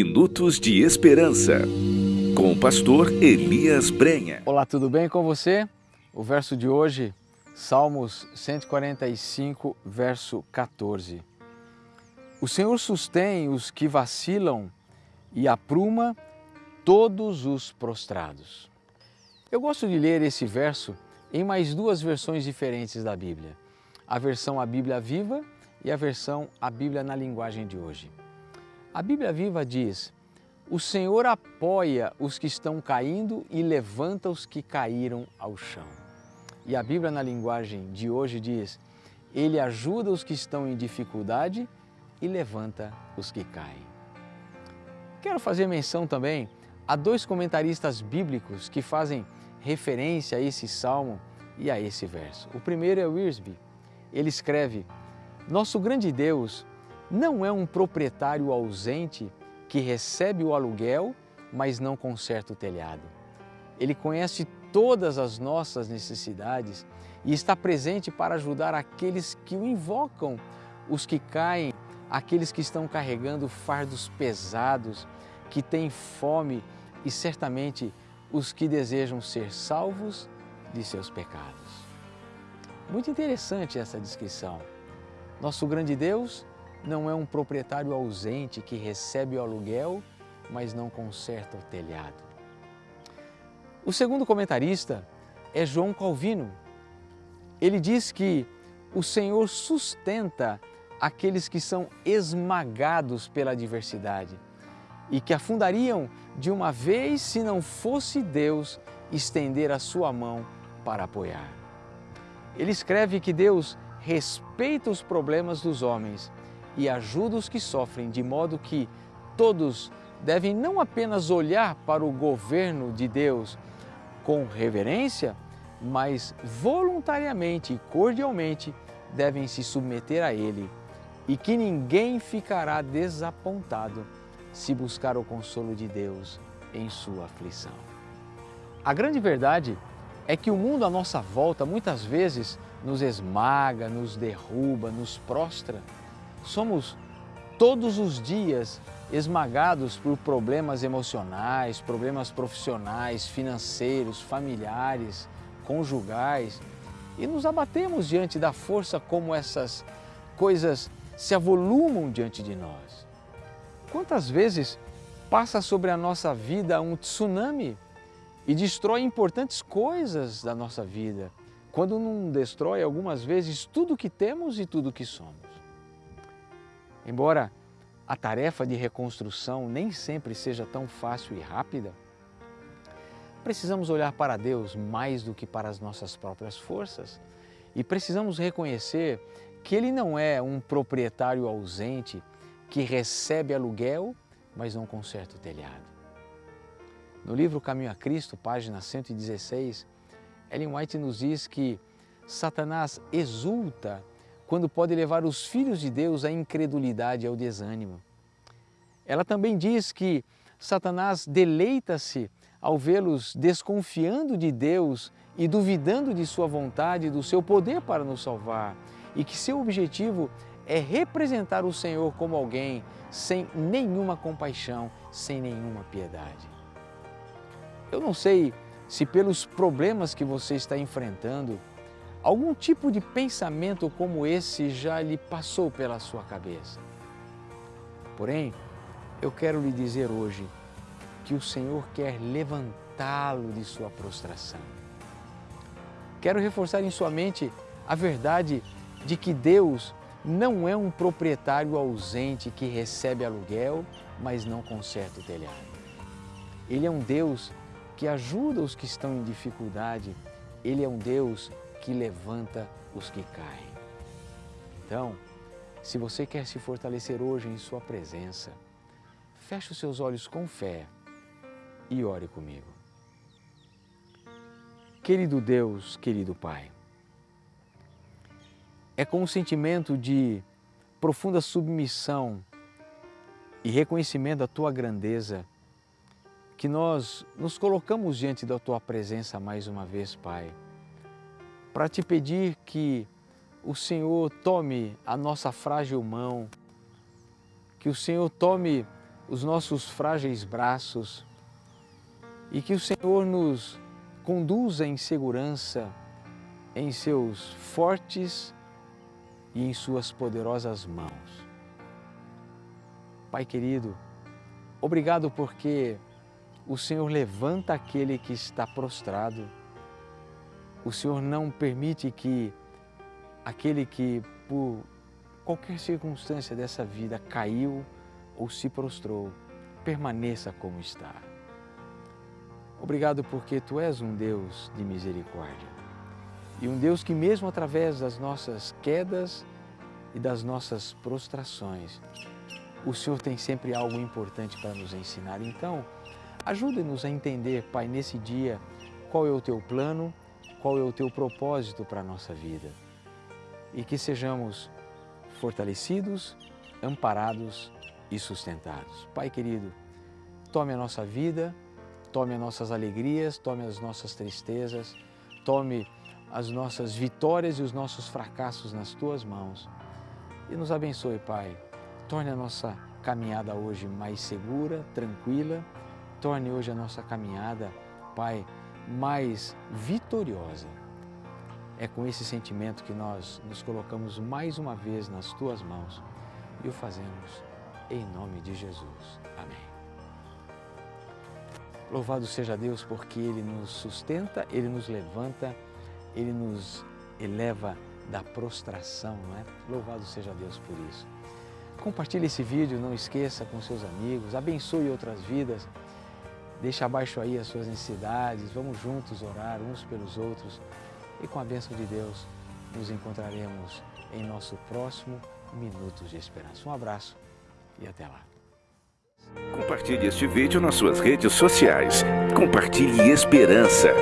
Minutos de Esperança, com o pastor Elias Brenha. Olá, tudo bem com você? O verso de hoje, Salmos 145, verso 14. O Senhor sustém os que vacilam e apruma todos os prostrados. Eu gosto de ler esse verso em mais duas versões diferentes da Bíblia. A versão A Bíblia Viva e a versão A Bíblia na linguagem de hoje. A Bíblia Viva diz: O Senhor apoia os que estão caindo e levanta os que caíram ao chão. E a Bíblia na linguagem de hoje diz: Ele ajuda os que estão em dificuldade e levanta os que caem. Quero fazer menção também a dois comentaristas bíblicos que fazem referência a esse salmo e a esse verso. O primeiro é o Wiersbe. Ele escreve: Nosso grande Deus não é um proprietário ausente que recebe o aluguel, mas não conserta o telhado. Ele conhece todas as nossas necessidades e está presente para ajudar aqueles que o invocam, os que caem, aqueles que estão carregando fardos pesados, que têm fome e certamente os que desejam ser salvos de seus pecados. Muito interessante essa descrição. Nosso grande Deus não é um proprietário ausente que recebe o aluguel, mas não conserta o telhado. O segundo comentarista é João Calvino. Ele diz que o Senhor sustenta aqueles que são esmagados pela adversidade e que afundariam de uma vez se não fosse Deus estender a sua mão para apoiar. Ele escreve que Deus respeita os problemas dos homens e ajuda os que sofrem, de modo que todos devem não apenas olhar para o governo de Deus com reverência, mas voluntariamente e cordialmente devem se submeter a Ele e que ninguém ficará desapontado se buscar o consolo de Deus em sua aflição. A grande verdade é que o mundo à nossa volta muitas vezes nos esmaga, nos derruba, nos prostra somos todos os dias esmagados por problemas emocionais, problemas profissionais, financeiros, familiares, conjugais e nos abatemos diante da força como essas coisas se avolumam diante de nós. Quantas vezes passa sobre a nossa vida um tsunami e destrói importantes coisas da nossa vida, quando não destrói algumas vezes tudo que temos e tudo que somos. Embora a tarefa de reconstrução nem sempre seja tão fácil e rápida, precisamos olhar para Deus mais do que para as nossas próprias forças e precisamos reconhecer que Ele não é um proprietário ausente que recebe aluguel, mas não conserta o telhado. No livro Caminho a Cristo, página 116, Ellen White nos diz que Satanás exulta quando pode levar os filhos de Deus à incredulidade e ao desânimo. Ela também diz que Satanás deleita-se ao vê-los desconfiando de Deus e duvidando de sua vontade e do seu poder para nos salvar, e que seu objetivo é representar o Senhor como alguém sem nenhuma compaixão, sem nenhuma piedade. Eu não sei se pelos problemas que você está enfrentando, Algum tipo de pensamento como esse já lhe passou pela sua cabeça. Porém, eu quero lhe dizer hoje que o Senhor quer levantá-lo de sua prostração. Quero reforçar em sua mente a verdade de que Deus não é um proprietário ausente que recebe aluguel, mas não conserta o telhado. Ele é um Deus que ajuda os que estão em dificuldade. Ele é um Deus que levanta os que caem. Então, se você quer se fortalecer hoje em Sua presença, feche os seus olhos com fé e ore comigo. Querido Deus, querido Pai, é com um sentimento de profunda submissão e reconhecimento da Tua grandeza que nós nos colocamos diante da Tua presença mais uma vez, Pai para te pedir que o Senhor tome a nossa frágil mão, que o Senhor tome os nossos frágeis braços e que o Senhor nos conduza em segurança em seus fortes e em suas poderosas mãos. Pai querido, obrigado porque o Senhor levanta aquele que está prostrado. O Senhor não permite que aquele que por qualquer circunstância dessa vida caiu ou se prostrou, permaneça como está. Obrigado porque Tu és um Deus de misericórdia e um Deus que mesmo através das nossas quedas e das nossas prostrações, o Senhor tem sempre algo importante para nos ensinar. Então, ajude-nos a entender, Pai, nesse dia, qual é o Teu plano, qual é o Teu propósito para a nossa vida. E que sejamos fortalecidos, amparados e sustentados. Pai querido, tome a nossa vida, tome as nossas alegrias, tome as nossas tristezas, tome as nossas vitórias e os nossos fracassos nas Tuas mãos e nos abençoe, Pai. Torne a nossa caminhada hoje mais segura, tranquila, torne hoje a nossa caminhada, Pai, mais vitoriosa. É com esse sentimento que nós nos colocamos mais uma vez nas Tuas mãos e o fazemos em nome de Jesus. Amém. Louvado seja Deus porque Ele nos sustenta, Ele nos levanta, Ele nos eleva da prostração, não é? Louvado seja Deus por isso. Compartilhe esse vídeo, não esqueça com seus amigos, abençoe outras vidas, deixe abaixo aí as suas necessidades, vamos juntos orar uns pelos outros e com a bênção de Deus nos encontraremos em nosso próximo Minutos de Esperança. Um abraço e até lá. Compartilhe este vídeo nas suas redes sociais. Compartilhe esperança.